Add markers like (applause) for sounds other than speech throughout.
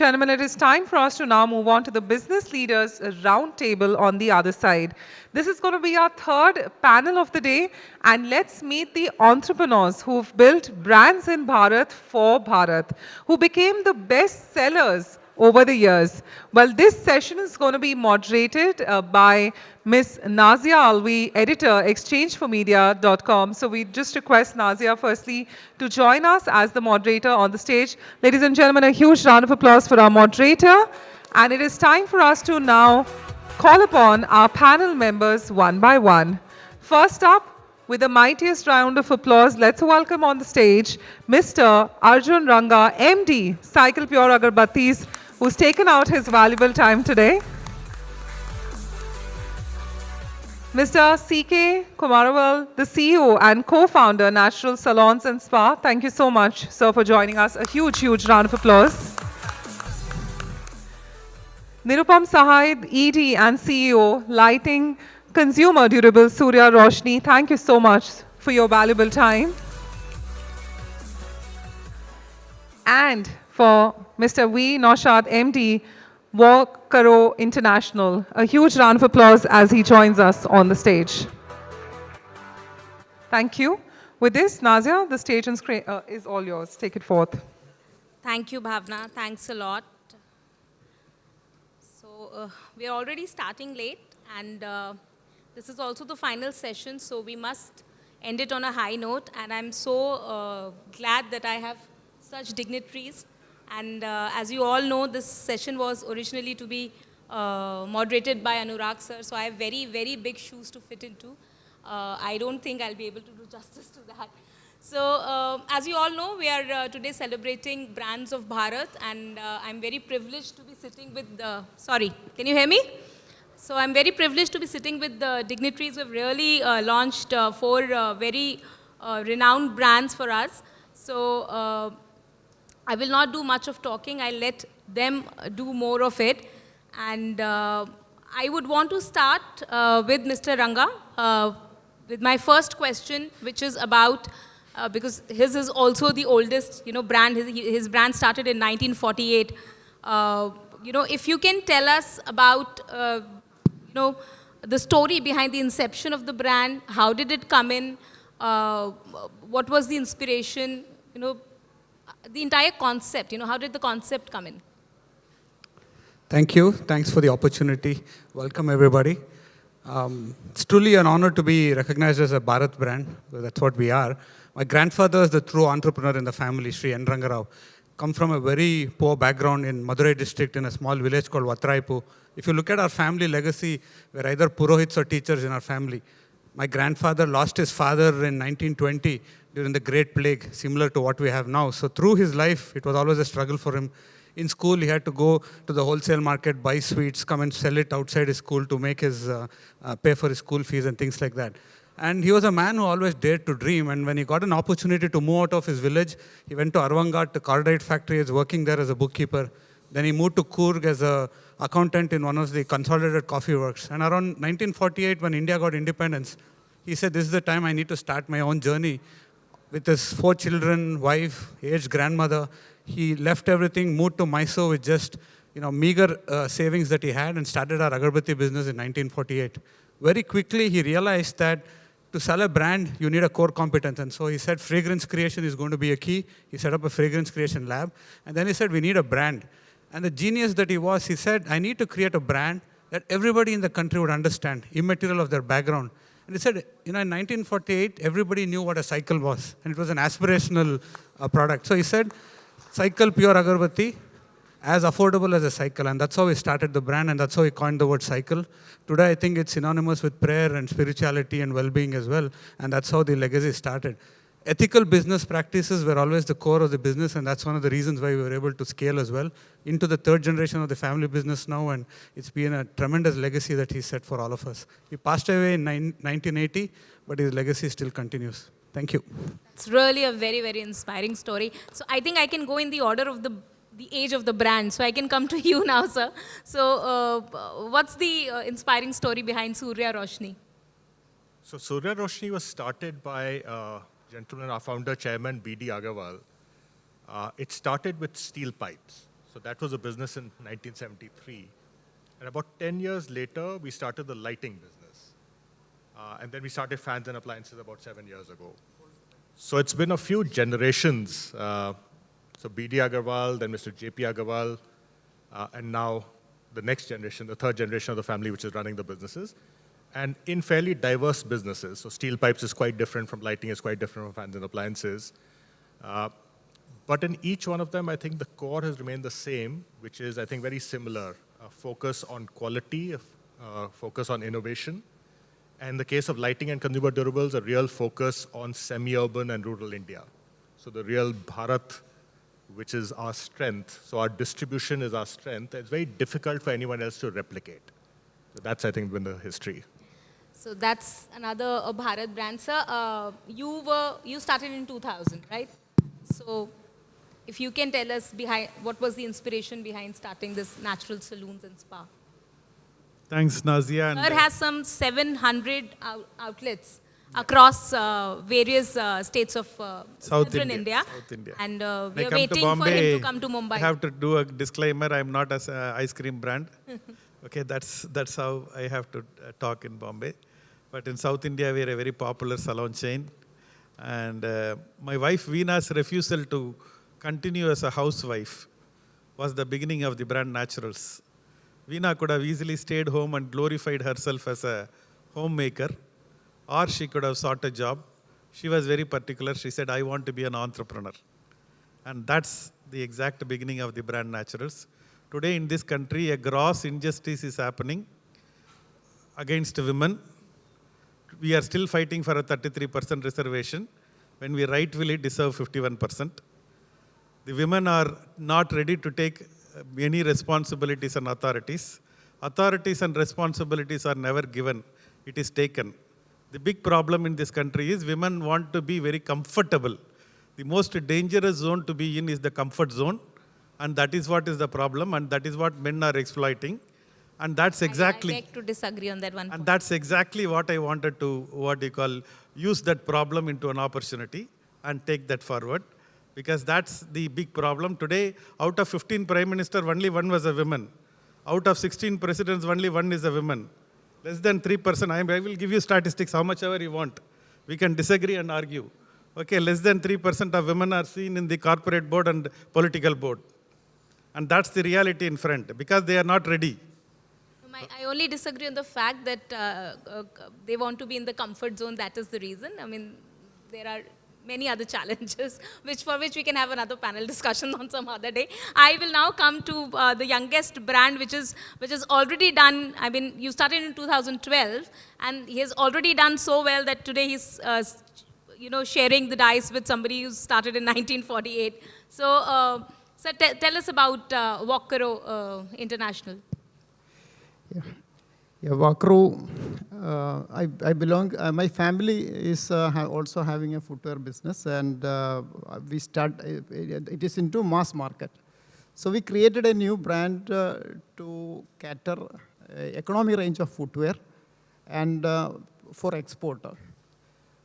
Gentlemen, it is time for us to now move on to the business leaders roundtable on the other side. This is going to be our third panel of the day and let's meet the entrepreneurs who've built brands in Bharat for Bharat, who became the best sellers over the years. Well, this session is going to be moderated uh, by Ms. Nazia Alvi, editor, exchangeformedia.com. So we just request Nazia firstly to join us as the moderator on the stage. Ladies and gentlemen, a huge round of applause for our moderator. And it is time for us to now call upon our panel members one by one. First up, with the mightiest round of applause, let's welcome on the stage Mr. Arjun Ranga, MD, Cycle Pure Agarbattis, who's taken out his valuable time today. Mr. C.K. Kumaravel, the CEO and co-founder, Natural Salons and Spa. Thank you so much, sir, for joining us. A huge, huge round of applause. Nirupam Sahai, ED and CEO, Lighting Consumer Durable Surya Roshni. Thank you so much for your valuable time. And for Mr. V. Naushad, MD, Walkaroo International. A huge round of applause as he joins us on the stage. Thank you. With this, Nazia, the stage uh, is all yours. Take it forth. Thank you, Bhavna. Thanks a lot. So uh, we're already starting late, and uh, this is also the final session, so we must end it on a high note. And I'm so uh, glad that I have such dignitaries and uh, as you all know, this session was originally to be uh, moderated by Anurag sir, so I have very, very big shoes to fit into. Uh, I don't think I'll be able to do (laughs) justice to that. So uh, as you all know, we are uh, today celebrating brands of Bharat and uh, I'm very privileged to be sitting with the, sorry, can you hear me? So I'm very privileged to be sitting with the dignitaries who have really launched four very renowned brands for us. So I will not do much of talking. I'll let them do more of it. And uh, I would want to start uh, with Mr. Ranga uh, with my first question, which is about, uh, because his is also the oldest, you know, brand. His, his brand started in 1948. Uh, you know, if you can tell us about, uh, you know, the story behind the inception of the brand, how did it come in, what was the inspiration, you know, the entire concept, you know, how did the concept come in? Thank you. Thanks for the opportunity. Welcome, everybody. Um, it's truly an honor to be recognized as a Bharat brand. That's what we are. My grandfather is the true entrepreneur in the family, Sri N. Rangarao. Come from a very poor background in Madurai district in a small village called Vatraipu. If you look at our family legacy, we're either Purohits or teachers in our family. My grandfather lost his father in 1920 during the Great Plague, similar to what we have now. So through his life, it was always a struggle for him. In school, he had to go to the wholesale market, buy sweets, come and sell it outside his school to make his, uh, uh, pay for his school fees and things like that. And he was a man who always dared to dream. And when he got an opportunity to move out of his village, he went to Aravankadu, to Cordite factory, is working there as a bookkeeper. Then he moved to Coorg as a accountant in one of the consolidated coffee works. And around 1948, when India got independence, he said, this is the time I need to start my own journey with his four children, wife, aged grandmother. He left everything, moved to Mysore with just you know, meager uh, savings that he had and started our agarbatti business in 1948. Very quickly, he realized that to sell a brand, you need a core competence. And so he said fragrance creation is going to be a key. He set up a fragrance creation lab. And then he said, we need a brand. And the genius that he was, he said, I need to create a brand that everybody in the country would understand, immaterial of their background. And he said, you know, in 1948, everybody knew what a cycle was, and it was an aspirational uh, product. So he said, cycle pure agarbatti, as affordable as a cycle. And that's how we started the brand, and that's how we coined the word cycle. Today, I think it's synonymous with prayer and spirituality and well-being as well, and that's how the legacy started ethical business practices were always the core of the business, and that's one of the reasons why we were able to scale as well into the third generation of the family business now, and it's been a tremendous legacy that he set for all of us. He passed away in 1980, but his legacy still continues. Thank you. It's really a very, very inspiring story. So I think I can go in the order of the the age of the brand. So I can come to (laughs) you now, sir. So uh, what's the uh, inspiring story behind Surya Roshni? So Surya Roshni was started by uh, gentleman, our founder, chairman, B.D. Agarwal, uh, it started with steel pipes. So that was a business in 1973. And about 10 years later, we started the lighting business. Uh, and then we started fans and appliances about seven years ago. So it's been a few generations. Uh, so BD Agarwal, then Mr. JP Agarwal, uh, and now the next generation, the third generation of the family, which is running the businesses, and in fairly diverse businesses. So steel pipes is quite different from lighting, is quite different from fans and appliances. Uh, but in each one of them, I think the core has remained the same, which is, I think, very similar. A focus on quality, uh, focus on innovation. And in the case of lighting and consumer durables, a real focus on semi-urban and rural India. So the real Bharat which is our strength. So our distribution is our strength. It's very difficult for anyone else to replicate. So that's, I think, been the history. So that's another uh, Bharat brand, sir. Uh, you were you started in 2000, right? So if you can tell us behind what was the inspiration behind starting this natural saloons and spa? Thanks, Nazia. And, Sir has some 700 out outlets across uh, various uh, states of uh, South southern India, India. South India. And uh, we I are waiting for him to come to Mumbai. I have to do a disclaimer. I'm not an uh, ice cream brand. (laughs) okay, that's that's how I have to uh, talk in Bombay. But in South India, we are a very popular salon chain. And uh, my wife Veena's refusal to continue as a housewife was the beginning of the brand Naturals. Veena could have easily stayed home and glorified herself as a homemaker, or she could have sought a job. She was very particular. She said, I want to be an entrepreneur. And that's the exact beginning of the brand Naturals. Today in this country, a gross injustice is happening against women. We are still fighting for a 33% reservation when we rightfully deserve 51%. The women are not ready to take uh, any responsibilities and authorities. Authorities and responsibilities are never given, it is taken. The big problem in this country is women want to be very comfortable. The most dangerous zone to be in is the comfort zone, and that is what is the problem, and that is what men are exploiting. And that's exactly. I beg to disagree on that one. And point. that's exactly what I wanted to, what you call, use that problem into an opportunity and take that forward. Because that's the big problem. Today, out of 15 prime minister, only one was a woman. Out of 16 presidents, only one is a woman. Less than 3%. I, I will give you statistics, how much ever you want. We can disagree and argue. Okay, less than 3% of women are seen in the corporate board and political board. And that's the reality in front, because they are not ready. My, I only disagree on the fact that uh, uh, they want to be in the comfort zone. That is the reason. I mean, there are many other challenges, (laughs) which for which we can have another panel discussion (laughs) on some other day. I will now come to uh, the youngest brand, which is which is already done. I mean, you started in 2012, and he has already done so well that today he's. Uh, you know, sharing the dice with somebody who started in (laughs) 1948. So, uh, so tell us about uh, Walkaroo uh, International. Yeah, yeah Walkaroo, uh, I, I belong, uh, my family is uh, ha also having a footwear business and uh, we start, uh, it is into mass market. So we created a new brand uh, to cater economy range of footwear and for export.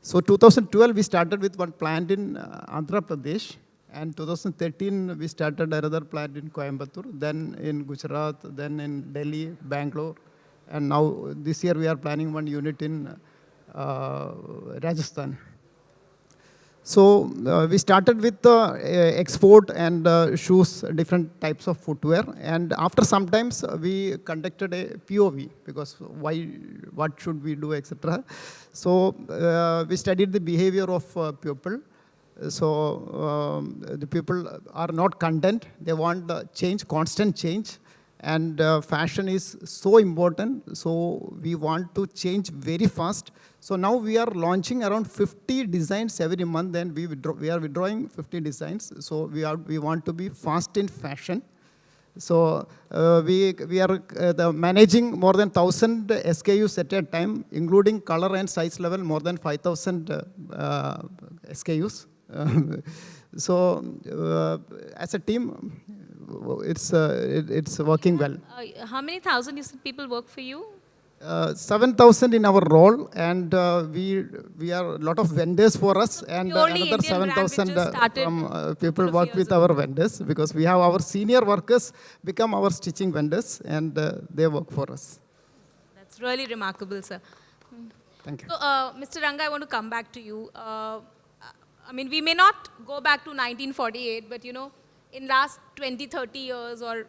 So 2012, we started with one plant in Andhra Pradesh. And 2013, we started another plant in Coimbatore, then in Gujarat, then in Delhi, Bangalore. And now this year, we are planning one unit in uh, Rajasthan. So uh, we started with uh, export and uh, shoes, different types of footwear. And after some times, uh, we conducted a POV because why, what should we do, etc. So uh, we studied the behavior of uh, people. So um, the people are not content. They want uh, change, constant change. And uh, fashion is so important. So we want to change very fast. So now we are launching around 50 designs every month and we, withdraw, we are withdrawing 50 designs. So we, are, we want to be fast in fashion. So uh, we, we are uh, the managing more than 1,000 SKUs at a time, including color and size level, more than 5,000 uh, uh, SKUs. (laughs) so uh, as a team, it's, uh, it, it's working well. Uh, how many thousand you said people work for you? uh, 7,000 in our role, and uh, we we are a lot of vendors for us, and uh, purely another Indian 7,000 just uh, started uh, people work with our vendors because we have our senior workers become our stitching vendors, and uh, they work for us. That's really remarkable, sir. Thank you. So, uh, Mr. Ranga, I want to come back to you. Uh, I mean, we may not go back to 1948, but you know, in last 20, 30 years or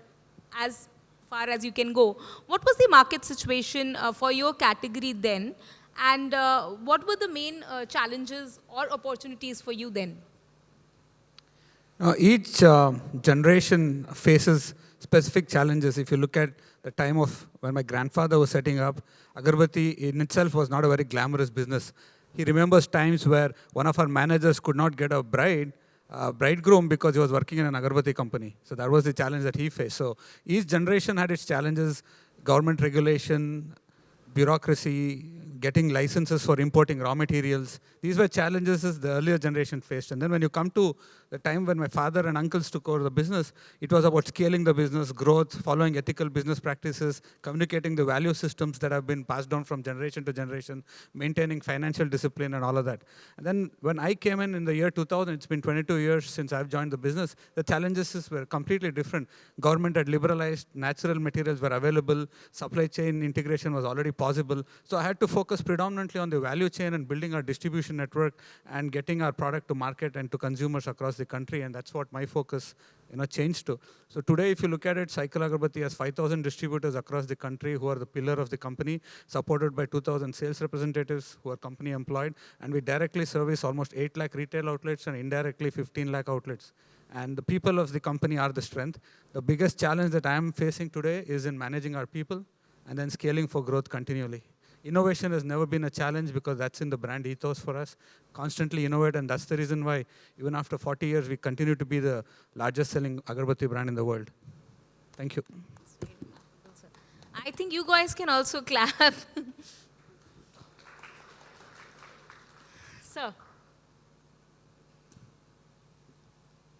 as far as you can go, what was the market situation uh, for your category then? And uh, what were the main uh, challenges or opportunities for you then? Now, each uh, generation faces specific challenges. If you look at the time of when my grandfather was setting up, agarbatti in itself was not a very glamorous business. He remembers times where one of our managers could not get a bride, uh, bridegroom because he was working in an agarbatti company. So that was the challenge that he faced. So each generation had its challenges, government regulation, bureaucracy, getting licenses for importing raw materials. These were challenges the earlier generation faced. And then when you come to the time when my father and uncles took over the business, it was about scaling the business, growth, following ethical business practices, communicating the value systems that have been passed down from generation to generation, maintaining financial discipline and all of that. And then when I came in in the year 2000, it's been 22 years since I've joined the business, the challenges were completely different. Government had liberalized, natural materials were available, supply chain integration was already possible. So I had to focus predominantly on the value chain and building our distribution network and getting our product to market and to consumers across the country. And that's what my focus you know, changed to. So today, if you look at it, Cycle Agarbatti has 5,000 distributors across the country who are the pillar of the company, supported by 2,000 sales representatives who are company employed. And we directly service almost 8 lakh retail outlets and indirectly 15 lakh outlets. And the people of the company are the strength. The biggest challenge that I am facing today is in managing our people and then scaling for growth continually. Innovation has never been a challenge because that's in the brand ethos for us. Constantly innovate, and that's the reason why, even after 40 years, we continue to be the largest selling agarbatti brand in the world. Thank you. I think you guys can also clap. Sir.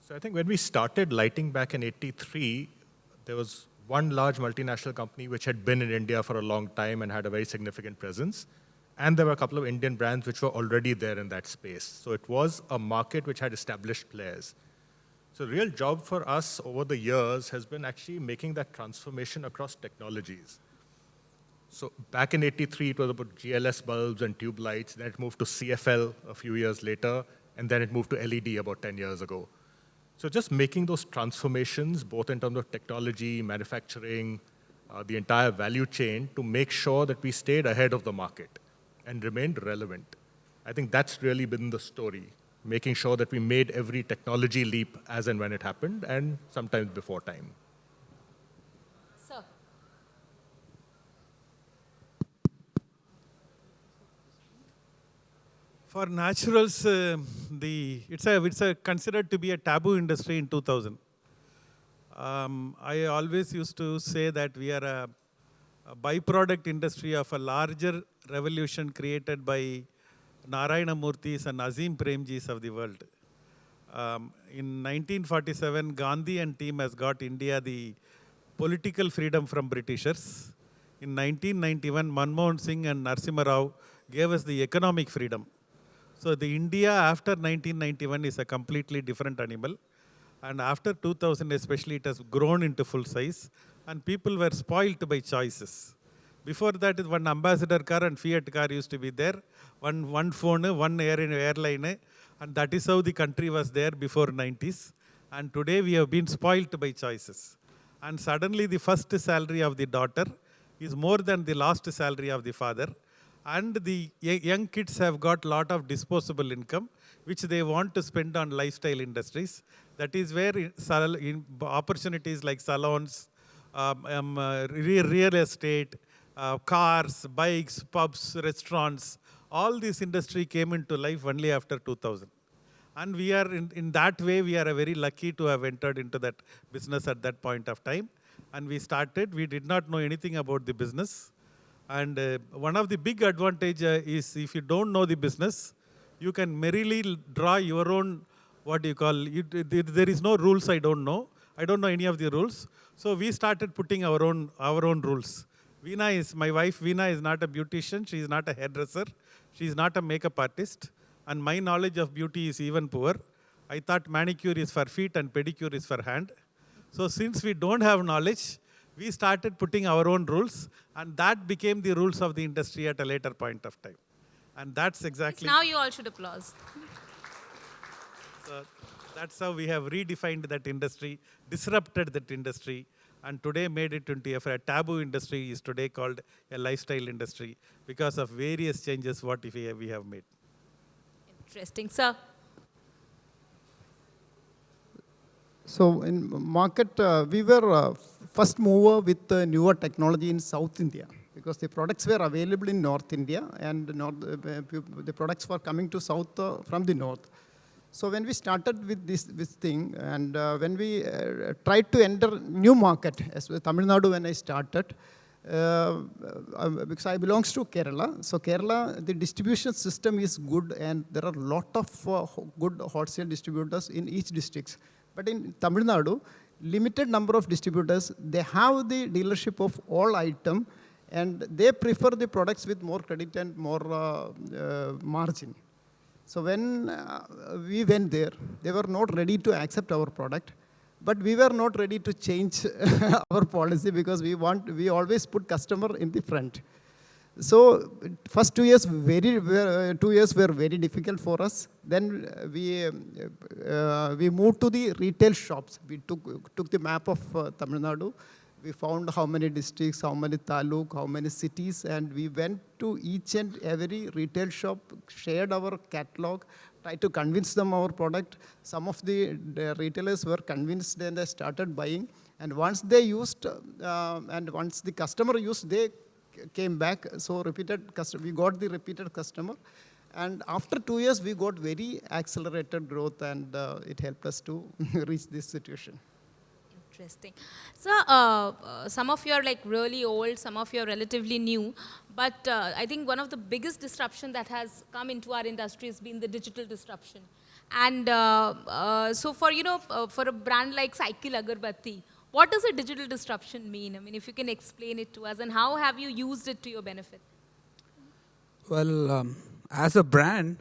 So I think when we started lighting back in 83, there was one large multinational company which had been in India for a long time and had a very significant presence. And there were a couple of Indian brands which were already there in that space. So it was a market which had established players. So the real job for us over the years has been actually making that transformation across technologies. So back in 83, it was about GLS bulbs and tube lights. Then it moved to CFL a few years later, and then it moved to LED about 10 years ago. So just making those transformations, both in terms of technology, manufacturing, uh, the entire value chain, to make sure that we stayed ahead of the market and remained relevant. I think that's really been the story, making sure that we made every technology leap as and when it happened, and sometimes before time. For naturals, uh, the it's a it's a considered to be a taboo industry in 2000. Um, I always used to say that we are a, a byproduct industry of a larger revolution created by Narayana Murthy's and Azim Premji's of the world. Um, in 1947, Gandhi and team has got India the political freedom from Britishers. In 1991, Manmohan Singh and Narasimha Rao gave us the economic freedom. So the India after 1991 is a completely different animal. And after 2000 especially, it has grown into full size. And people were spoilt by choices. Before that, one ambassador car and Fiat car used to be there. One, one phone, one air, airline. And that is how the country was there before 90s. And today we have been spoilt by choices. And suddenly the first salary of the daughter is more than the last salary of the father and the young kids have got lot of disposable income which they want to spend on lifestyle industries. That is where opportunities like salons um, um, uh, real estate uh, cars bikes pubs restaurants all this industry came into life only after 2000 and we are in, in that way we are very lucky to have entered into that business at that point of time. And we started we did not know anything about the business and uh, one of the big advantage uh, is if you don't know the business, you can merrily draw your own, what do you call, there there is no rules I don't know. I don't know any of the rules. So we started putting our own, our own rules. Veena is, my wife Veena is not a beautician, she is not a hairdresser, she is not a makeup artist, and my knowledge of beauty is even poor. I thought manicure is for feet and pedicure is for hand. So since we don't have knowledge, we started putting our own rules, and that became the rules of the industry at a later point of time. And that's exactly. Now you all should applause. So that's how we have redefined that industry, disrupted that industry, and today made it into a, taboo industry is today called a lifestyle industry because of various changes what we we have made. Interesting, sir. So in market, uh, we were uh, first mover with uh, newer technology in South India because the products were available in North India and north, uh, the products were coming to South uh, from the North. So when we started with this, this thing and when we tried to enter new market, as Tamil Nadu when I started, uh, because I belongs to Kerala. So Kerala, the distribution system is good and there are a lot of uh, good wholesale distributors in each districts. But in Tamil Nadu, limited number of distributors, they have the dealership of all item and they prefer the products with more credit and more uh, uh, margin. So when uh, we went there, they were not ready to accept our product, but we were not ready to change (laughs) our policy because we want, we always put customer in the front. So first two years, very, uh, two years were very difficult for us. Then uh, we, uh, we moved to the retail shops. We took, took the map of uh, Tamil Nadu. We found how many districts, how many taluk, how many cities, and we went to each and every retail shop, shared our catalog, tried to convince them our product. Some of the, the retailers were convinced and they started buying. And once they used, uh, and once the customer used, they came back. So repeated customer, we got the repeated customer. And after two years, we got very accelerated growth and uh, it helped us to (laughs) reach this situation. Interesting. So, uh, uh, some of you are like really old, some of you are relatively new, but uh, I think one of the biggest disruption that has come into our industry has been the digital disruption. And uh, uh, so for, you know, uh, for a brand like Cycle Agarbatti, what does a digital disruption mean? I mean, if you can explain it to us and how have you used it to your benefit? Well, um, as a brand,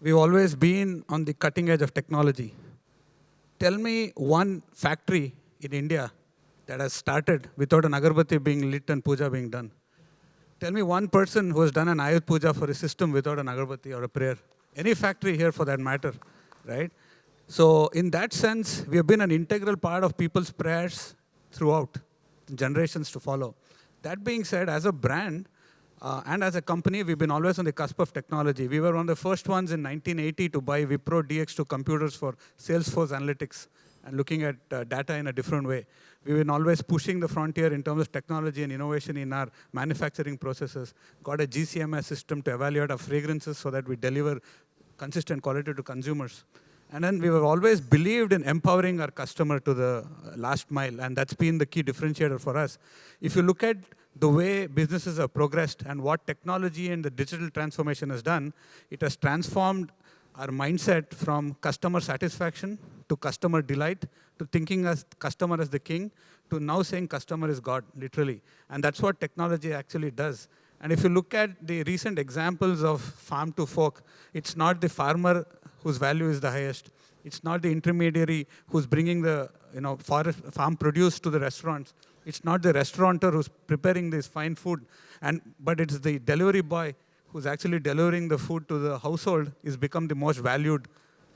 we've always been on the cutting edge of technology. Tell me one factory in India that has started without an agarbatti being lit and puja being done. Tell me one person who has done an ayut puja for a system without an agarbatti or a prayer. Any factory here for that matter, right? So in that sense, we have been an integral part of people's prayers throughout, generations to follow. That being said, as a brand, uh, and as a company, we've been always on the cusp of technology. We were one of the first ones in 1980 to buy Wipro DX2 computers for Salesforce Analytics and looking at uh, data in a different way. We've been always pushing the frontier in terms of technology and innovation in our manufacturing processes. Got a GCMS system to evaluate our fragrances so that we deliver consistent quality to consumers. And then we have always believed in empowering our customer to the last mile, and that's been the key differentiator for us. If you look at the way businesses have progressed and what technology and the digital transformation has done, it has transformed our mindset from customer satisfaction to customer delight to thinking as customer as the king to now saying customer is God, literally. And that's what technology actually does. And if you look at the recent examples of farm to fork, it's not the farmer whose value is the highest. It's not the intermediary who's bringing the you know, forest, farm produce to the restaurants. It's not the restaurateur who's preparing this fine food, and, but it's the delivery boy who's actually delivering the food to the household is become the most valued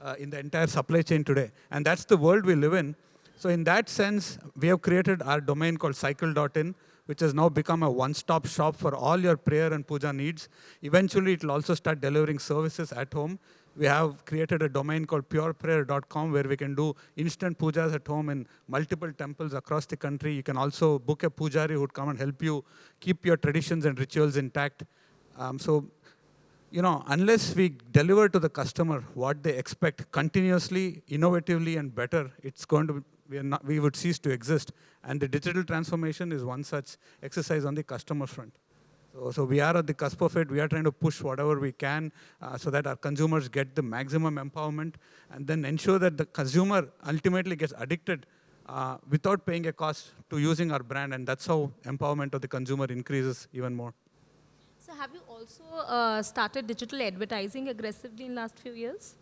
uh, in the entire supply chain today. And that's the world we live in. So in that sense, we have created our domain called cycle.in, which has now become a one-stop shop for all your prayer and puja needs. Eventually, it will also start delivering services at home. We have created a domain called pureprayer.com where we can do instant pujas at home in multiple temples across the country. You can also book a pujari who would come and help you keep your traditions and rituals intact. Um, so, you know, unless we deliver to the customer what they expect continuously, innovatively, and better, it's going to we, not, we would cease to exist. And the digital transformation is one such exercise on the customer front. So, we are at the cusp of it. We are trying to push whatever we can uh, so that our consumers get the maximum empowerment and then ensure that the consumer ultimately gets addicted uh, without paying a cost to using our brand, and that's how empowerment of the consumer increases even more. So have you also uh, started digital advertising aggressively in last few years?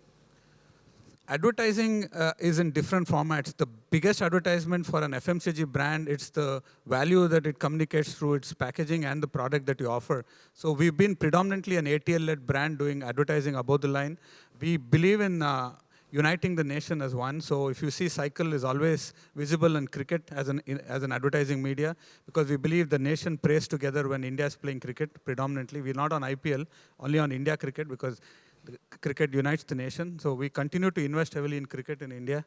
Advertising uh, is in different formats. The biggest advertisement for an FMCG brand, it's the value that it communicates through its packaging and the product that you offer. So we've been predominantly an ATL-led brand doing advertising above the line. We believe in uh, uniting the nation as one. So if you see Cycle is always visible in cricket as an, in, as an advertising media because we believe the nation prays together when India is playing cricket predominantly. We're not on IPL, only on India cricket because cricket unites the nation. So we continue to invest heavily in cricket in India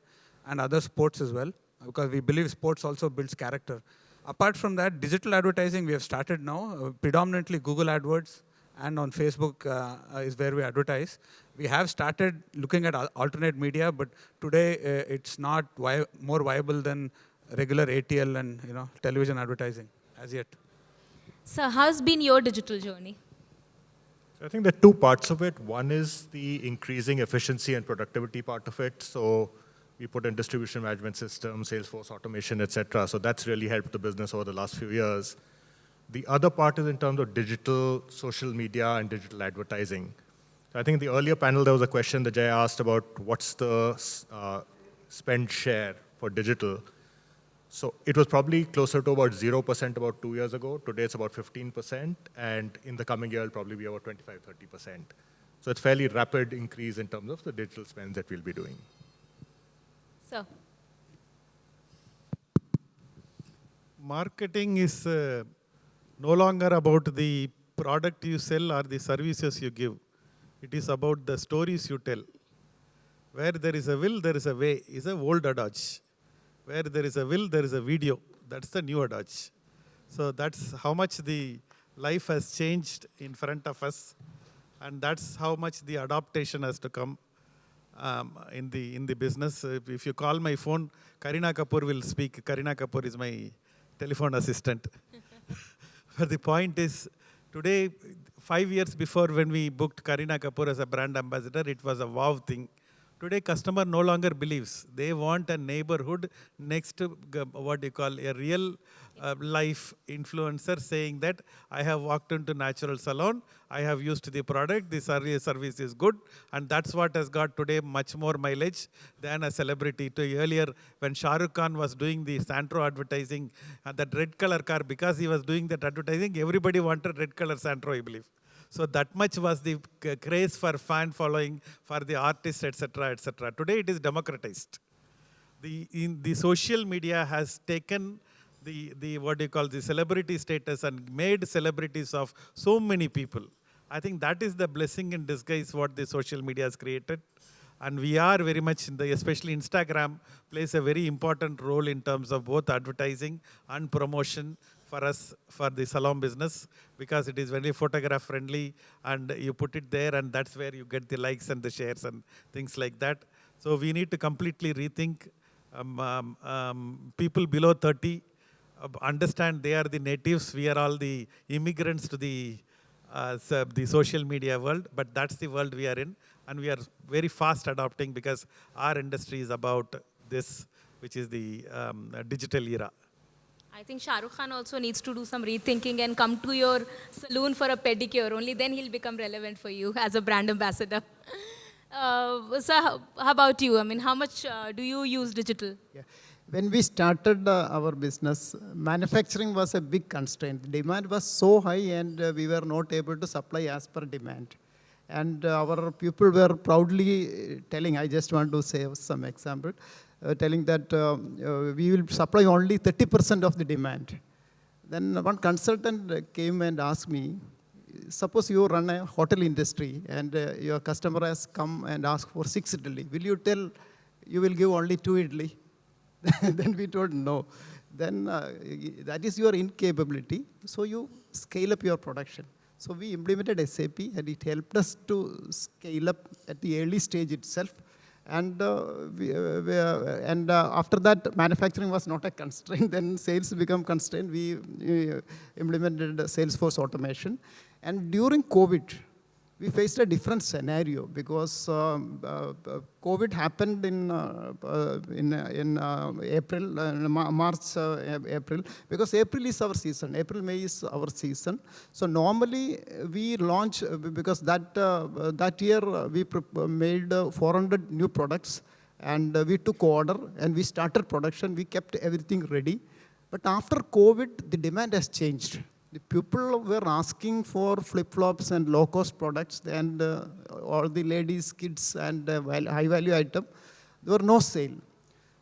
and other sports as well, because we believe sports also builds character. Apart from that, digital advertising we have started now, uh, predominantly Google AdWords and on Facebook uh, is where we advertise. We have started looking at alternate media, but today uh, it's not more viable than regular ATL and you know television advertising as yet. So how's been your digital journey? I think there are two parts of it. One is the increasing efficiency and productivity part of it. So we put in distribution management systems, Salesforce automation, et cetera. So that's really helped the business over the last few years. The other part is in terms of digital, social media, and digital advertising. So I think in the earlier panel, there was a question that Jay asked about what's the uh, spend share for digital. So it was probably closer to about 0% about two years ago. Today it's about 15%, and in the coming year it'll probably be about 25, 30%. So it's fairly rapid increase in terms of the digital spends that we'll be doing. So. Marketing is uh, no longer about the product you sell or the services you give. It is about the stories you tell. Where there is a will, there is a way, is a old adage. Where there is a will, there is a video. That's the new adage. So that's how much the life has changed in front of us. And that's how much the adaptation has to come um, in, the, in the business. If you call my phone, Kareena Kapoor will speak. Kareena Kapoor is my telephone assistant. (laughs) but the point is, today, five years before when we booked Kareena Kapoor as a brand ambassador, it was a wow thing. Today, customer no longer believes. They want a neighborhood next to what you call a real uh, life influencer saying that I have walked into natural salon, I have used the product, the service is good, and that's what has got today much more mileage than a celebrity. To earlier, when Shah Rukh Khan was doing the Santro advertising, uh, that red color car, because he was doing that advertising, everybody wanted red color Santro, I believe. So that much was the craze for fan following, for the artists, etc., etc. Today it is democratized. The, in, the social media has taken the, the, what do you call, the celebrity status and made celebrities of so many people. I think that is the blessing in disguise what the social media has created. And we are very much in the, especially Instagram plays a very important role in terms of both advertising and promotion for us for the salon business because it is very photograph friendly and you put it there and that's where you get the likes and the shares and things like that. So we need to completely rethink um, um, um, people below 30 uh, understand they are the natives, we are all the immigrants to the, uh, the social media world, but that's the world we are in and we are very fast adopting because our industry is about this, which is the um, digital era. I think Shah Rukh Khan also needs to do some rethinking and come to your saloon for a pedicure. Only then he'll become relevant for you as a brand ambassador. (laughs) Uh, so how, how, about you? I mean, how much uh, do you use digital? Yeah. When we started uh, our business, manufacturing was a big constraint. Demand was so high and uh, we were not able to supply as per demand. And uh, our people were proudly telling, I just want to say some example, uh, telling that uh, uh, we will supply only 30% of the demand. Then one consultant came and asked me, suppose you run a hotel industry and uh, your customer has come and asked for six idli, will you tell you will give only two idli? (laughs) then we told no. Then uh, that is your incapability, so you scale up your production. So we implemented SAP and it helped us to scale up at the early stage itself and, uh, we, uh, we, uh, and after that, manufacturing was not a constraint. (laughs) then sales become constraint. We, we implemented Salesforce automation. And during COVID, we faced a different scenario because um, uh, uh, COVID happened in uh, uh, in uh, in uh, April, uh, March, uh, April. Because April is our season. April, May is our season. So normally uh, we launch uh, because that uh, uh, that year uh, we uh, made uh, 400 new products and uh, we took order and we started production. We kept everything ready. But after COVID, the demand has changed. The people were asking for flip-flops and low-cost products and uh, all the ladies, kids and uh, high-value item. There were no sale.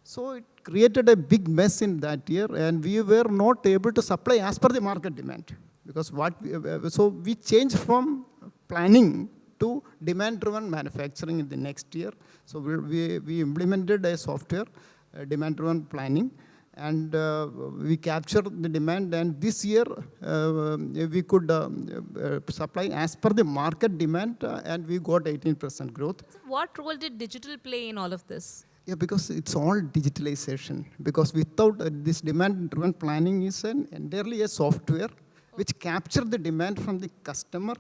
So it created a big mess in that year and we were not able to supply as per the market demand. Because what, we, uh, so we changed from planning to demand-driven manufacturing in the next year. So we, we, we implemented a software, uh, demand-driven planning, and uh, we captured the demand. And this year, uh, we could um, uh, supply as per the market demand, uh, and we got 18% growth. So what role did digital play in all of this? Yeah, because it's all digitalization. Because without uh, this demand-driven planning is an entirely a software which capture the demand from the customer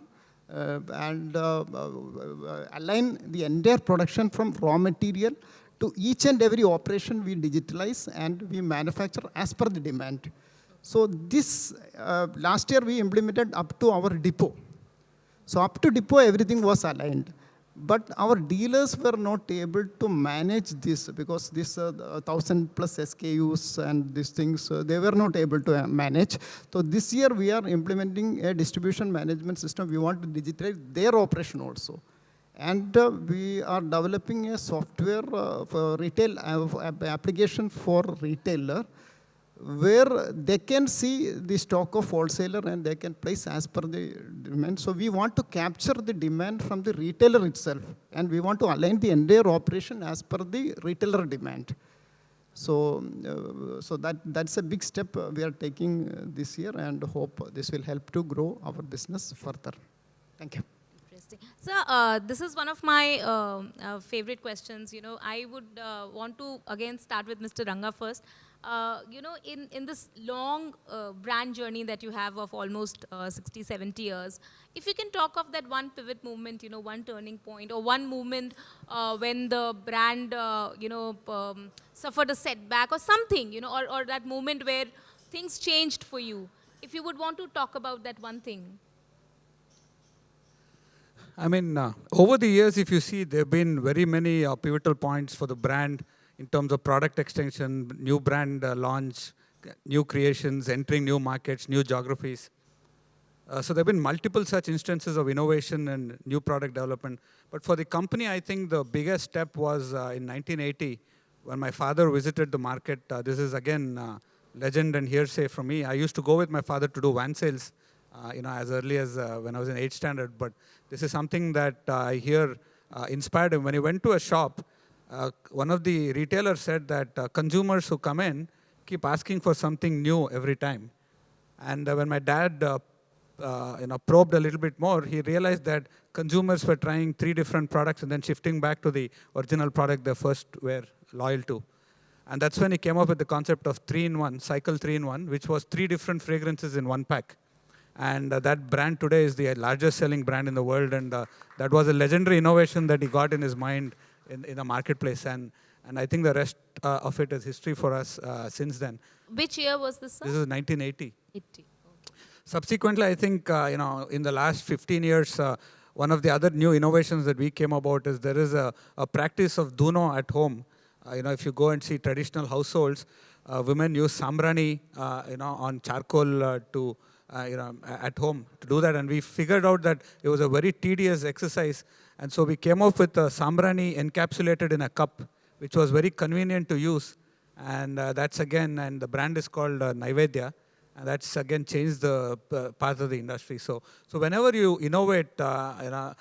uh, and align the entire production from raw material to each and every operation we digitalize and we manufacture as per the demand. So this, uh, last year we implemented up to our depot. So up to depot, everything was aligned. But our dealers were not able to manage this because this uh, thousand plus SKUs and these things, uh, they were not able to uh, manage. So this year we are implementing a distribution management system. We want to digitize their operation also. And uh, we are developing a software uh, for retail uh, application for retailer where they can see the stock of wholesaler and they can place as per the demand. So we want to capture the demand from the retailer itself and we want to align the entire operation as per the retailer demand. So, uh, so that, that's a big step we are taking uh, this year and hope this will help to grow our business further. Thank you. Interesting. So uh, this is one of my uh, uh, favorite questions. You know, I would uh, want to again start with Mr. Ranga first. Uh, you know, in, in this long uh, brand journey that you have of almost uh, 60, 70 years, if you can talk of that one pivot movement, you know, one turning point or one moment uh, when the brand, you know, um, suffered a setback or something, you know, or, or that moment where things changed for you. If you would want to talk about that one thing. I mean, uh, over the years, if you see, there have been very many uh, pivotal points for the brand in terms of product extension, new brand uh, launch, new creations, entering new markets, new geographies. Uh, so there have been multiple such instances of innovation and new product development. But for the company, I think the biggest step was uh, in 1980 when my father visited the market. Uh, this is again legend and hearsay from me. I used to go with my father to do van sales, you know, as early as when I was in 8th standard. But this is something that uh, I hear uh, inspired him. When he went to a shop, uh, one of the retailers said that consumers who come in keep asking for something new every time. And when my dad uh, you know, probed a little bit more, he realized that consumers were trying three different products and then shifting back to the original product they first were loyal to. And that's when he came up with the concept of three-in-one, cycle three-in-one, which was three different fragrances in one pack. And uh, that brand today is the largest selling brand in the world. And uh, that was a legendary innovation that he got in his mind in, in the marketplace. And, and I think the rest uh, of it is history for us uh, since then. Which year was this, sir? This is 1980. 80. Subsequently, I think, uh, you know, in the last 15 years, uh, one of the other new innovations that we came about is there is a, a practice of duno at home. Uh, you know, if you go and see traditional households, uh, women use sambrani, uh, you know, on charcoal uh, to, uh, you know, at home to do that. And we figured out that it was a very tedious exercise. And so we came up with a sambrani encapsulated in a cup, which was very convenient to use. And uh, that's again, and the brand is called uh, Naivedya. And that's again changed the uh, path of the industry. So, so whenever you innovate, uh, you know,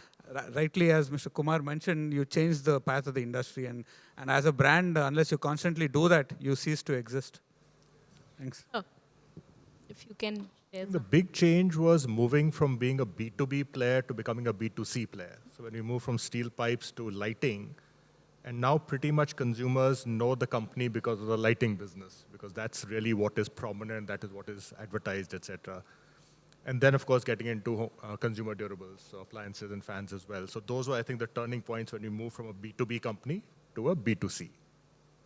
rightly as Mr. Kumar mentioned, you change the path of the industry. And, and as a brand, uh, unless you constantly do that, you cease to exist. Thanks. Oh, if you can The big change was moving from being a B2B player to becoming a B2C player. So when we moved from steel pipes to lighting, and now pretty much consumers know the company because of the lighting business, because that's really what is prominent, that is what is advertised, etc. And then, of course, getting into uh, consumer durables, so appliances and fans as well. So those were, I think, the turning points when we moved from a B2B company to a B2C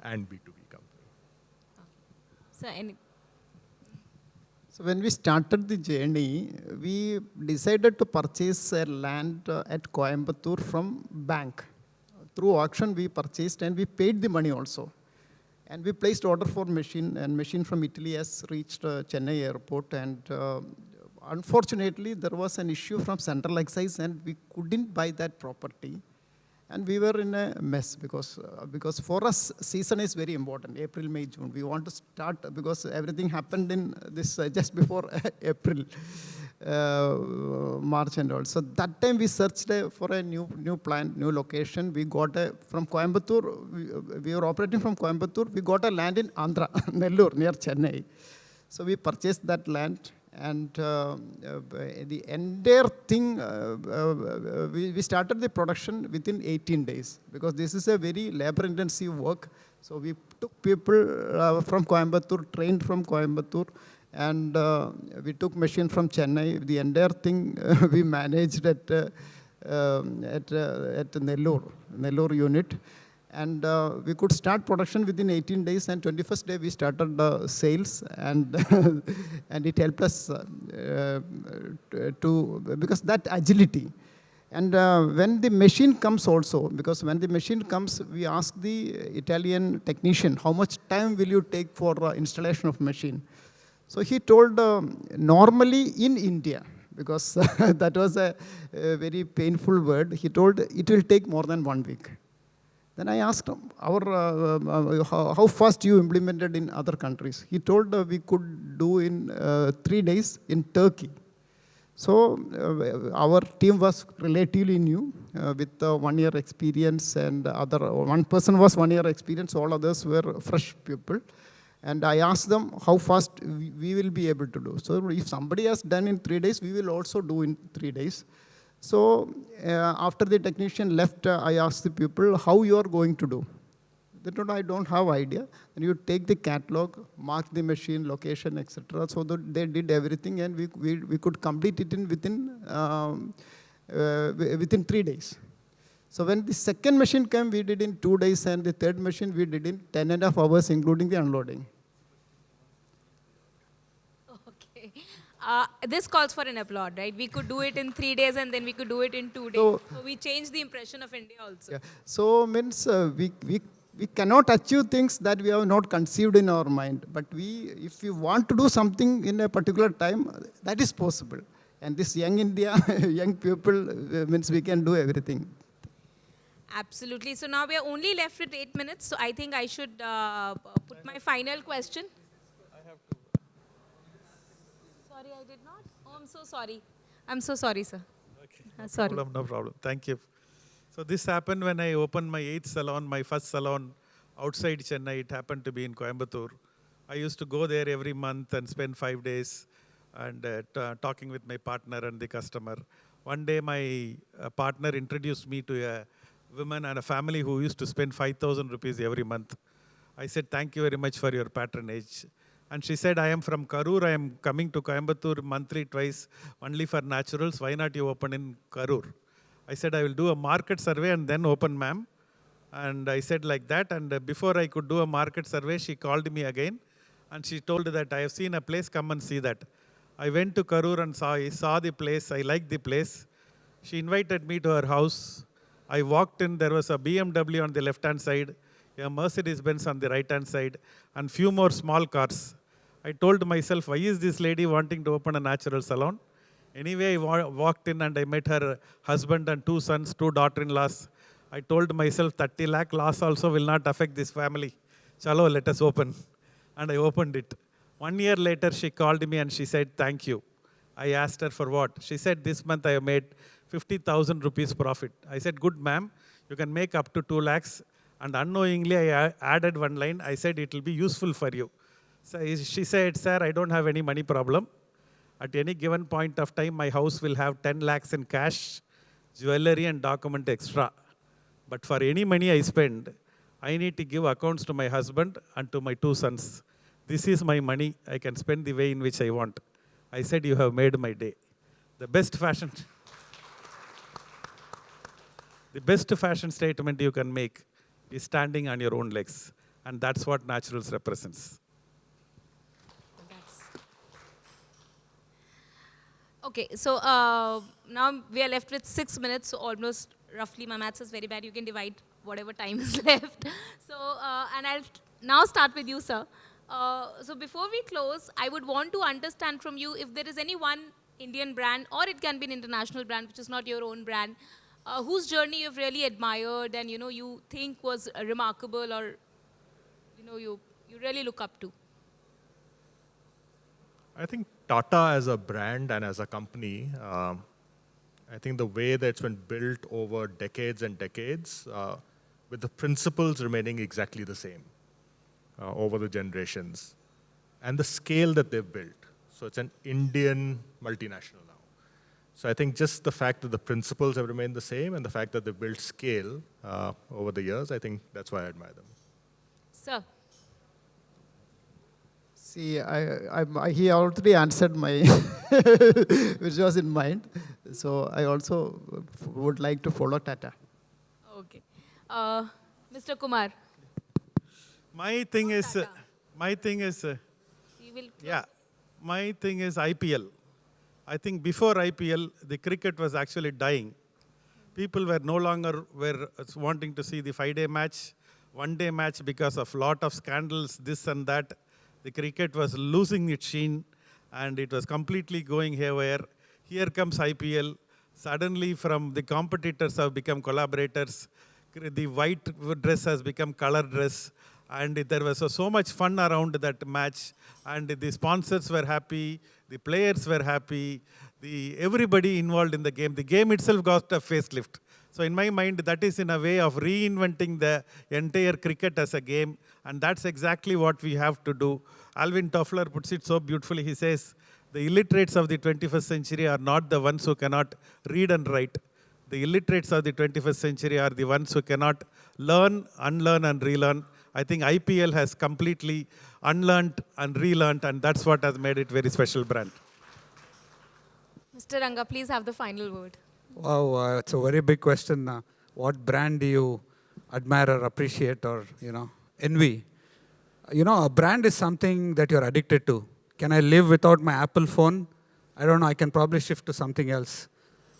and B2B company. So, any, So when we started the journey, we decided to purchase a land uh, at Coimbatore from bank. Through auction, we purchased and we paid the money also. And we placed order for machine, and machine from Italy has reached uh, Chennai airport. And uh, unfortunately, there was an issue from central excise, and we couldn't buy that property. And we were in a mess because, uh, because for us, season is very important, April, May, June. We want to start because everything happened in this uh, just before (laughs) April, uh, March and all. So that time we searched uh, for a new, new plant, new location. We got a, from Coimbatore, we, uh, we were operating from Coimbatore. We got a land in Andhra, (laughs) Nellore, near Chennai. So we purchased that land and uh, uh, the entire thing, uh, uh, we, we started the production within 18 days because this is a very labor intensive work. So we took people from Coimbatore, trained from Coimbatore, and we took machine from Chennai. The entire thing (laughs) we managed at, um, at, at Nellore, Nellore unit and uh, we could start production within 18 days and 21st day we started uh, sales and (laughs) and it helped us uh, uh, to because that agility. And uh, when the machine comes also because when the machine comes we ask the italian technician how much time will you take for uh, installation of machine? So he told um, normally in india because (laughs) that was a, a very painful word. He told it will take more than one week then I asked him, our, uh, uh, how, how, fast you implemented in other countries? He told uh, we could do in uh, three days in Turkey. So uh, our team was relatively new uh, with one year experience and other, one person was one year experience, all others were fresh people. And I asked them how fast we will be able to do. So if somebody has done in three days, we will also do in three days. So uh, after the technician left, uh, I asked the people how you are going to do. They told, I don't have idea. And you take the catalog, mark the machine, location, etc. So they did everything and we, we, we could complete it in within, um, uh, within three days. So when the second machine came, we did in two days and the third machine we did in 10 and a half hours, including the unloading. Okay. Uh, this calls for an applaud, right? We could do it in three days and then we could do it in two days. So- So, we changed the impression of India also. Yeah. So means uh, we, we, we cannot achieve things that we have not conceived in our mind. But we, if we want to do something in a particular time, that is possible. And this young India, (laughs) young people, uh, means we can do everything. Absolutely. So now we are only left with eight minutes. So I think I should uh, put my final question. Sorry, I did not. Oh, I'm so sorry. I'm so sorry, sir. Okay, Uh, no sorry. problem, no problem. Thank you. So this happened when I opened my eighth salon, my first salon outside Chennai. It happened to be in Coimbatore. I used to go there every month and spend five days and uh, talking with my partner and the customer. One day, my uh, partner introduced me to a woman and a family who used to spend 5,000 rupees every month. I said, Thank you very much for your patronage. And she said, I am from Karur. I am coming to Coimbatore monthly twice only for naturals. Why not you open in Karur? I said, I will do a market survey and then open, ma'am. And I said like that. And before I could do a market survey, she called me again. And she told that I have seen a place, come and see that. I went to Karur and saw, I saw the place. I liked the place. She invited me to her house. I walked in, there was a BMW on the left-hand side, a Mercedes-Benz on the right-hand side, and few more small cars. I told myself, why is this lady wanting to open a natural salon? Anyway, I wa- walked in and I met her husband and two sons, two daughter-in-laws. I told myself, 30 lakh loss also will not affect this family. Chalo, let us open. And I opened it. One year later, she called me and she said, thank you. I asked her for what? She said, this month I have made 50,000 rupees profit. I said, good ma'am, you can make up to 2 lakhs. And unknowingly, I added one line. I said, it will be useful for you. So she said, sir, I don't have any money problem. At any given point of time, my house will have 10 lakhs in cash, jewelry and document extra. But for any money I spend, I need to give accounts to my husband and to my two sons. This is my money. I can spend the way in which I want. I said, You have made my day. The best fashion. (laughs) The best fashion statement you can make is standing on your own legs. And that's what Naturals represents. Okay, so uh, now we are left with six minutes, so almost roughly, my maths is very bad. You can divide whatever time is (laughs) left. So, uh, and I'll now start with you, sir. Uh, so before we close, I would want to understand from you if there is any one Indian brand, or it can be an international brand, which is not your own brand, uh, whose journey you've really admired and you know you think was remarkable, or you know you you really look up to. I think Tata as a brand and as a company, um, I think the way that it's been built over decades and decades, uh, with the principles remaining exactly the same uh, over the generations, and the scale that they've built. So it's an Indian multinational now. So I think just the fact that the principles have remained the same and the fact that they've built scale uh, over the years, I think that's why I admire them. Sir. See, I, I, I, he already answered my, (laughs) which was in mind. So I also would like to follow Tata. Okay. Uh, Mr. Kumar. My thing is, uh, my thing is, uh, yeah, my thing is IPL. I think before IPL, the cricket was actually dying. People were no longer were wanting to see the five-day match, one-day match because of lot of scandals, this and that. The cricket was losing its sheen, and it was completely going haywire. Here comes IPL. Suddenly, from the competitors have become collaborators. The white dress has become color dress and there was so much fun around that match and the sponsors were happy the players were happy the everybody involved in the game the game itself got a facelift so in my mind that is in a way of reinventing the entire cricket as a game and that's exactly what we have to do alvin toffler puts it so beautifully he says the illiterates of the 21st century are not the ones who cannot read and write the illiterates of the 21st century are the ones who cannot learn, unlearn, and relearn. I think IPL has completely unlearned and relearned, and that's what has made it very special brand. Mr. Ranga, please have the final word. Wow, uh, it's a very big question. Uh, what brand do you admire or appreciate or, you know, envy? You know, a brand is something that you're addicted to. Can I live without my Apple phone? I don't know, I can probably shift to something else.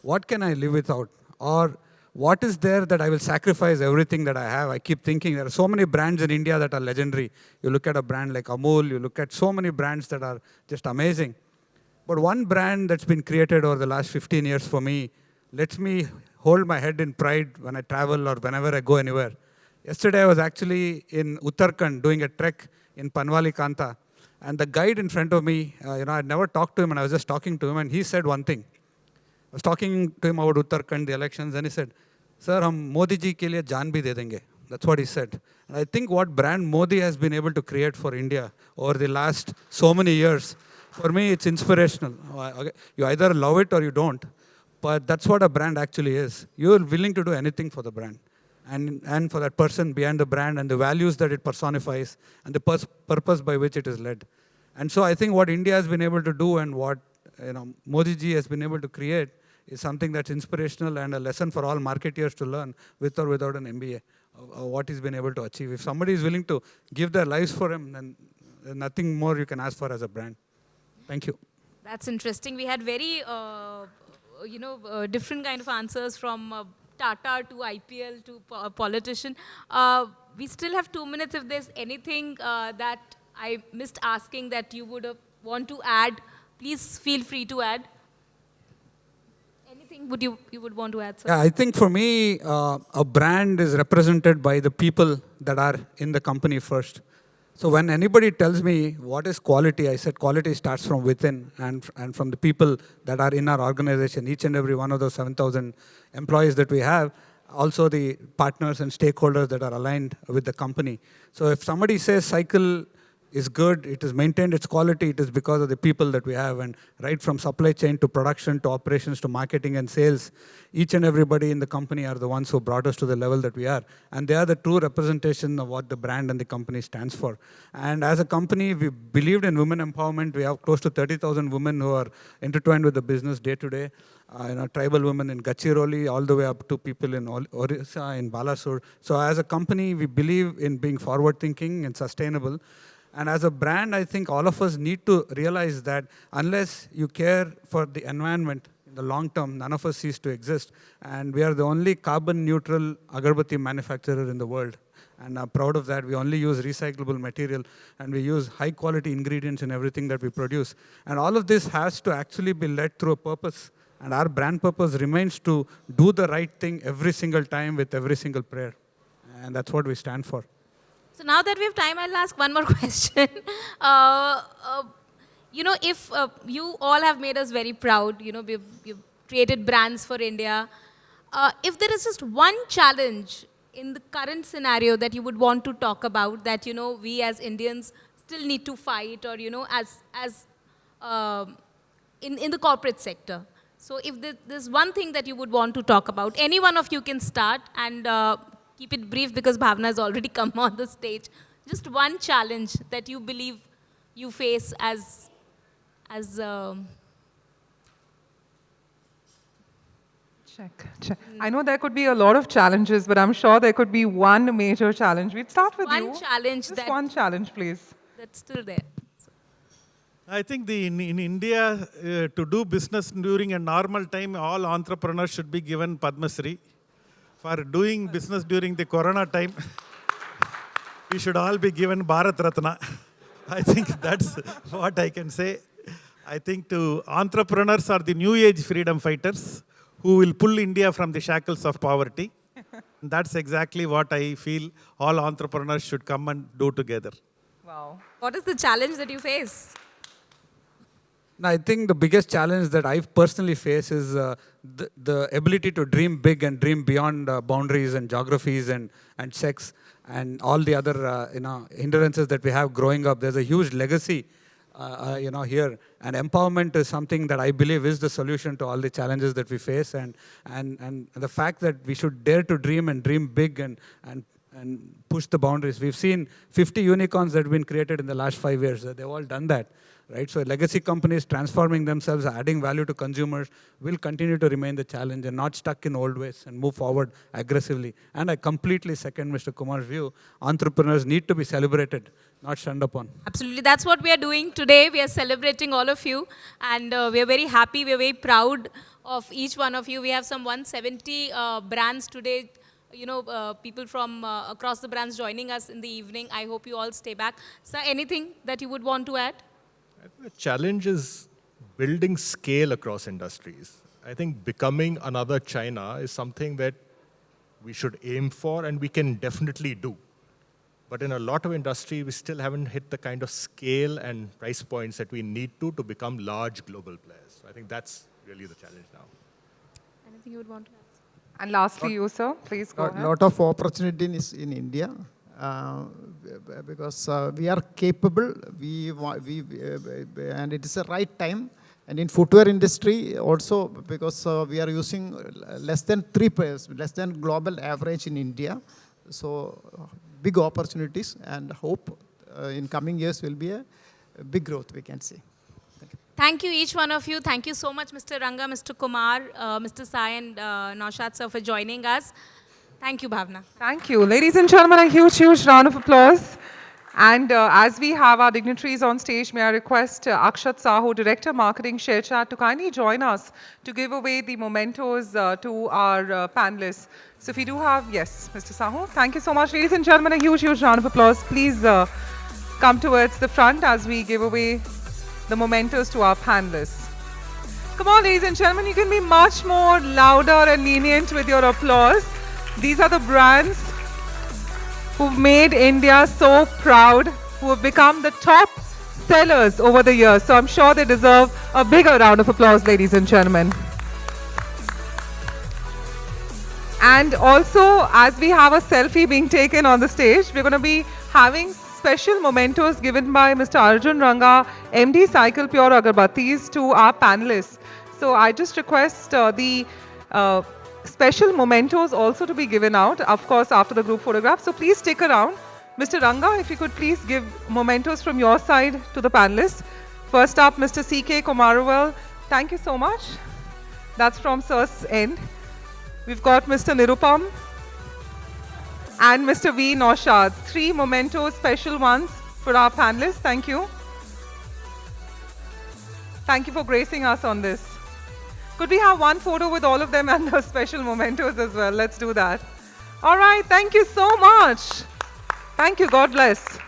What can I live without? Or what is there that I will sacrifice everything that I have? I keep thinking there are so many brands in India that are legendary. You look at a brand like Amul, you look at so many brands that are just amazing. But one brand that's been created over the last 15 years for me lets me hold my head in pride when I travel or whenever I go anywhere. Yesterday I was actually in Uttarakhand doing a trek in Panwali Kanta. And the guide in front of me, uh, you know, I'd never talked to him and I was just talking to him and he said one thing. I was talking to him about Uttarakhand, the elections, and he said, Sir, hum Modi ji ke liye jaan bhi de denge. That's what he said. And I think what brand Modi has been able to create for India over the last so many years, for me, it's inspirational. Uh, you either love it or you don't. But that's what a brand actually is. You're willing to do anything for the brand. And, and for that person behind the brand and the values that it personifies and the purpose by which it is led. And so I think what India has been able to do and what you know, Modi ji has been able to create is something that's inspirational and a lesson for all marketeers to learn with or without an MBA, uh, what he's been able to achieve. If somebody is willing to give their lives for him, then nothing more you can ask for as a brand. Thank you. That's interesting. We had very, uh, you know, uh, different kind of answers from uh, Tata to IPL to po politician. Uh, we still have two minutes. If there's anything uh, that I missed asking that you would want to add, please feel free to add anything would you, you would want to add? Yeah, I think for me, uh, a brand is represented by the people that are in the company first. So when anybody tells me what is quality, I said quality starts from within and, and from the people that are in our organization, each and every one of those 7,000 employees that we have, also the partners and stakeholders that are aligned with the company. So if somebody says cycle is good, it has maintained its quality, it is because of the people that we have. And right from supply chain to production to operations to marketing and sales, each and everybody in the company are the ones who brought us to the level that we are. And they are the true representation of what the brand and the company stands for. And as a company, we believed in women empowerment. We have close to 30,000 women who are intertwined with the business day to day. Uh, you know, tribal women in Gadchiroli, all the way up to people in Orissa, in Balasore. So as a company, we believe in being forward thinking and sustainable. And as a brand, I think all of us need to realize that unless you care for the environment in the long term, none of us cease to exist. And we are the only carbon neutral agarbatti manufacturer in the world. And I'm proud of that. We only use recyclable material and we use high quality ingredients in everything that we produce. And all of this has to actually be led through a purpose. And our brand purpose remains to do the right thing every single time with every single prayer. And that's what we stand for. So now that we have time, I'll ask one more (laughs) question. Uh, uh, you know, if uh, you all have made us very proud, you know, we've, we've created brands for India. Uh, if there is just one challenge in the current scenario that you would want to talk about that, you know, we as Indians still need to fight or, you know, as, as um, in, in the corporate sector. So if there's one thing that you would want to talk about, any one of you can start and uh, keep it brief because Bhavna has already (laughs) come on the stage. Just one challenge that you believe you face as, as um, Check, check. I know there could be a lot of challenges, but I'm sure there could be one major challenge. We'd start with one you. challenge Just that, one challenge, please. that's still there. I think the, in, in India, uh, to do business during a normal time, all entrepreneurs should be given Padma Shri. For doing business during the Corona time, we should all be given Bharat Ratna. (laughs) I think that's what I can say. I think to entrepreneurs are the new age freedom fighters who will pull India from the shackles of poverty. (laughs) That's exactly what I feel all entrepreneurs should come and do together. Wow. What is the challenge that you face? I think the biggest challenge that I personally face is uh, the, the ability to dream big and dream beyond uh, boundaries and geographies and, and sex and all the other uh, you know hindrances that we have growing up. There's a huge legacy uh, uh, you know here and empowerment is something that I believe is the solution to all the challenges that we face and and and the fact that we should dare to dream and dream big and and and push the boundaries. We've seen 50 unicorns that have been created in the last five years. They've all done that, right? So legacy companies transforming themselves, adding value to consumers will continue to remain the challenge and not stuck in old ways and move forward aggressively. And I completely second Mr. Kumar's view. Entrepreneurs need to be celebrated, not shunned upon. Absolutely. That's what we are doing today. We are celebrating all of you. And uh, we are very happy. We are very proud of each one of you. We have some 170 uh, brands today. You know, uh, people from uh, across the brands joining us in the evening. I hope you all stay back. Sir, anything that you would want to add? I think the challenge is building scale across industries. I think becoming another China is something that we should aim for and we can definitely do. But in a lot of industry, we still haven't hit the kind of scale and price points that we need to to become large global players. So I think that's really the challenge now. Anything you would want to add? And lastly, you, sir, please go A ahead. lot of opportunities in India b- because uh, we are capable. We, we uh, and it is the right time. And in footwear industry also because uh, we are using less than three pairs, less than global average in India. So uh, big opportunities and hope uh, in coming years will be a, big growth we can see. Thank you, each one of you. Thank you so much, Mr. Ranga, Mr. Kumar, uh, Mr. Sai, and uh, sir for joining us. Thank you, Bhavna. Thank you. Ladies and gentlemen, a huge, huge round of applause. And uh, as we have our dignitaries on stage, may I request uh, Akshat Sahu, Director Marketing ShareChat, to kindly join us to give away the mementos uh, to our uh, panelists. So if we do have, yes, Mr. Sahu, thank you so much. Ladies and gentlemen, a huge, huge round of applause. Please uh, come towards the front as we give away the mementos to our panelists. Come on, ladies and gentlemen, you can be much more louder and lenient with your applause. These are the brands who've made India so proud, who have become the top sellers over the years. So I'm sure they deserve a bigger round of applause, ladies and gentlemen. And also, as we have a selfie being taken on the stage, we're going to be having special mementos given by Mr. Arjun Ranga, MD Cycle Pure Agarbattis to our panelists. So I just request uh, the uh, special mementos also to be given out, of course, after the group photograph. So please stick around. Mr. Ranga, if you could please give mementos from your side to the panelists. First up, Mr. C.K. Kumaravel. Thank you so much. That's from Sir's end. We've got Mr. Nirupam and Mr. V. Noushad. Three mementos, special ones for our panelists. Thank you. Thank you for gracing us on this. Could we have one photo with all of them and the special mementos as well? Let's do that. All right. Thank you so much. Thank you. God bless.